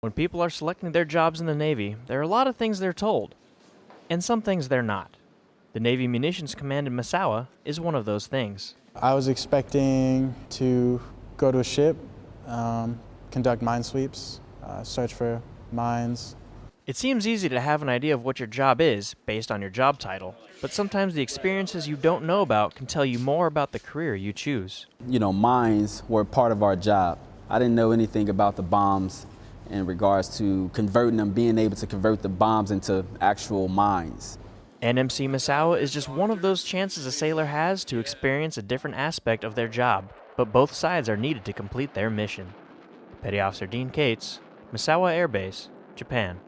When people are selecting their jobs in the Navy, there are a lot of things they're told, and some things they're not. The Navy Munitions Command in Misawa is one of those things. I was expecting to go to a ship, um, conduct mine sweeps, uh, search for mines. It seems easy to have an idea of what your job is based on your job title, but sometimes the experiences you don't know about can tell you more about the career you choose. You know, mines were part of our job. I didn't know anything about the bombs in regards to converting them, being able to convert the bombs into actual mines. NMC Misawa is just one of those chances a sailor has to experience a different aspect of their job, but both sides are needed to complete their mission. Petty Officer Dean Cates, Misawa Air Base, Japan.